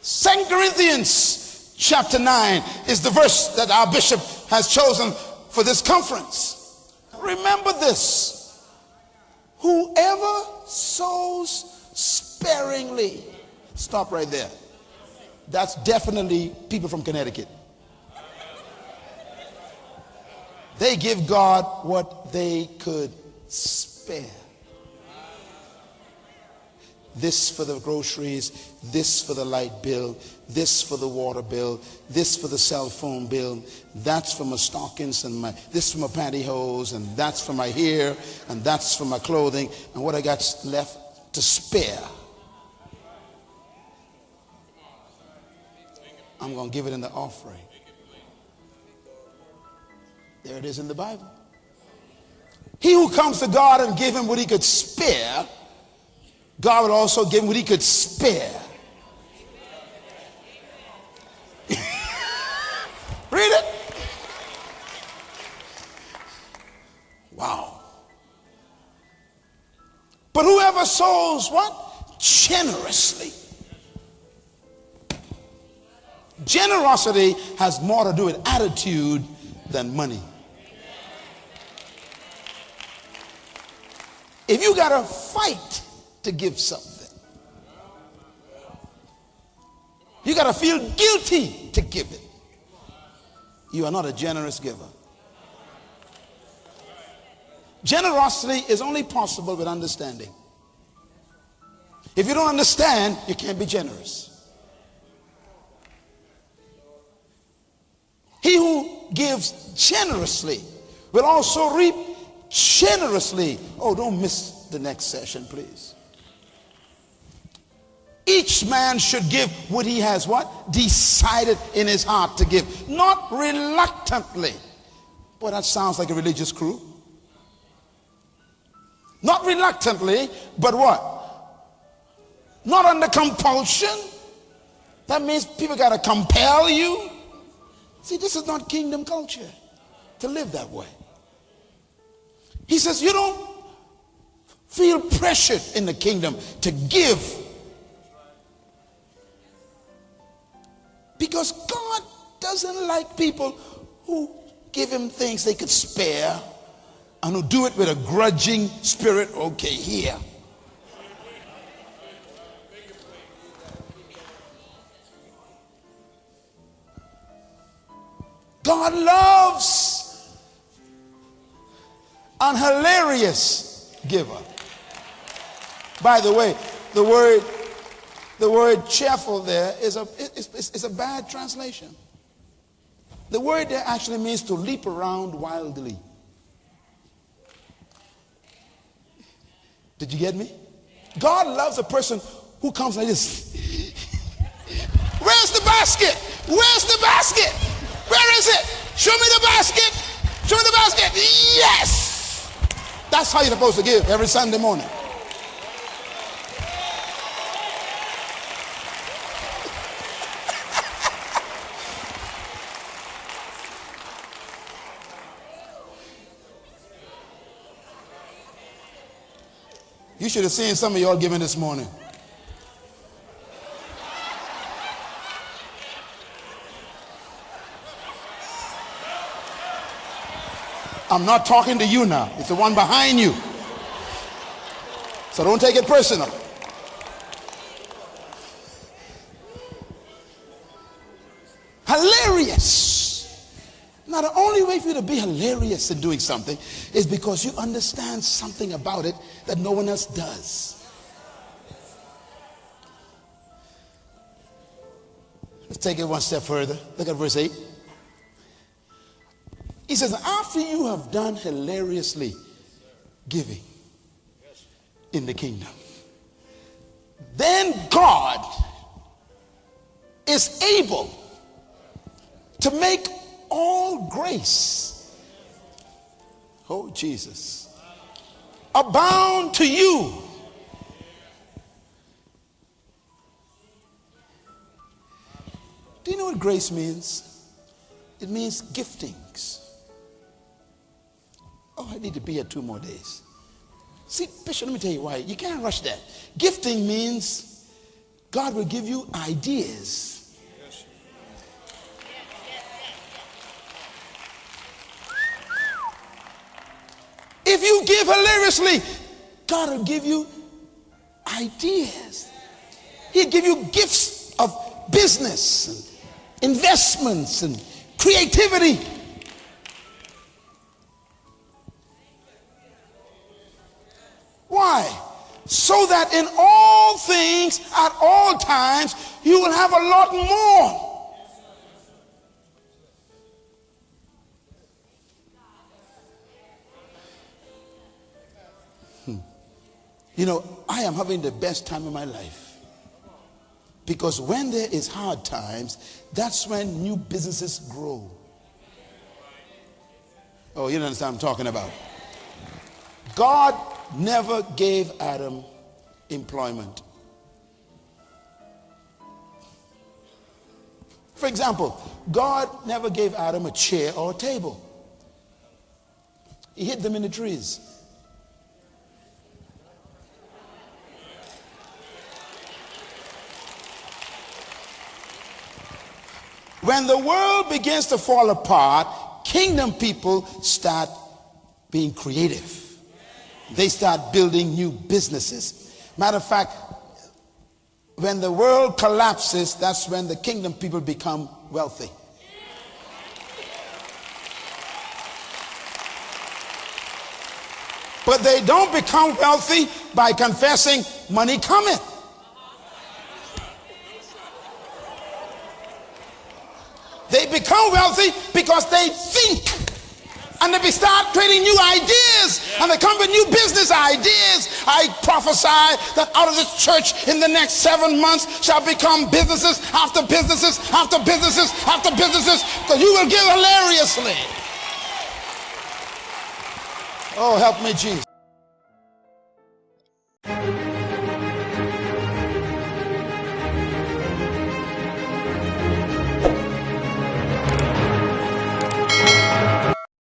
Second Corinthians chapter 9 is the verse that our bishop has chosen for this conference. Remember this whoever sows sparingly, stop right there. That's definitely people from Connecticut. They give God what they could spare. This for the groceries, this for the light bill, this for the water bill, this for the cell phone bill, that's for my stockings and my this for my pantyhose, and that's for my hair, and that's for my clothing, and what I got left to spare. I'm going to give it in the offering. There it is in the Bible. He who comes to God and give him what he could spare, God would also give him what he could spare. Read it. Wow. But whoever sows what? Generously. Generosity has more to do with attitude than money. If you got to fight to give something, you got to feel guilty to give it. You are not a generous giver. Generosity is only possible with understanding. If you don't understand, you can't be generous. He who gives generously will also reap generously. Oh, don't miss the next session, please. Each man should give what he has what? Decided in his heart to give, not reluctantly. Boy, that sounds like a religious crew. Not reluctantly, but what? Not under compulsion. That means people got to compel you. See, this is not kingdom culture to live that way. He says, You don't feel pressured in the kingdom to give because God doesn't like people who give him things they could spare and who do it with a grudging spirit. Okay, here. God loves an hilarious giver. By the way, the word the word cheerful there is a, is, is a bad translation. The word there actually means to leap around wildly. Did you get me? God loves a person who comes like this. Where's the basket? Where's the basket? Where is it? Show me the basket. Show me the basket. Yes. That's how you're supposed to give every Sunday morning. You should have seen some of y'all giving this morning. I'm not talking to you now. It's the one behind you. So don't take it personal. Hilarious. Now, the only way for you to be hilarious in doing something is because you understand something about it that no one else does. Let's take it one step further. Look at verse 8. He says, after you have done hilariously giving in the kingdom, then God is able to make all grace, oh Jesus, abound to you. Do you know what grace means? It means giftings. Oh, I need to be here two more days. See, Bishop, let me tell you why. You can't rush that. Gifting means God will give you ideas. If you give hilariously, God will give you ideas. He'll give you gifts of business and investments and creativity. Why? So that in all things, at all times, you will have a lot more. You know, I am having the best time of my life. Because when there is hard times, that's when new businesses grow. Oh, you don't understand what I'm talking about. God never gave Adam employment. For example, God never gave Adam a chair or a table. He hid them in the trees. When the world begins to fall apart, kingdom people start being creative. They start building new businesses. Matter of fact, when the world collapses, that's when the kingdom people become wealthy. But they don't become wealthy by confessing money cometh. They become wealthy because they think and they start creating new ideas and they come with new business ideas. I prophesy that out of this church in the next seven months shall become businesses after businesses after businesses after businesses because you will give hilariously. Oh, help me, Jesus.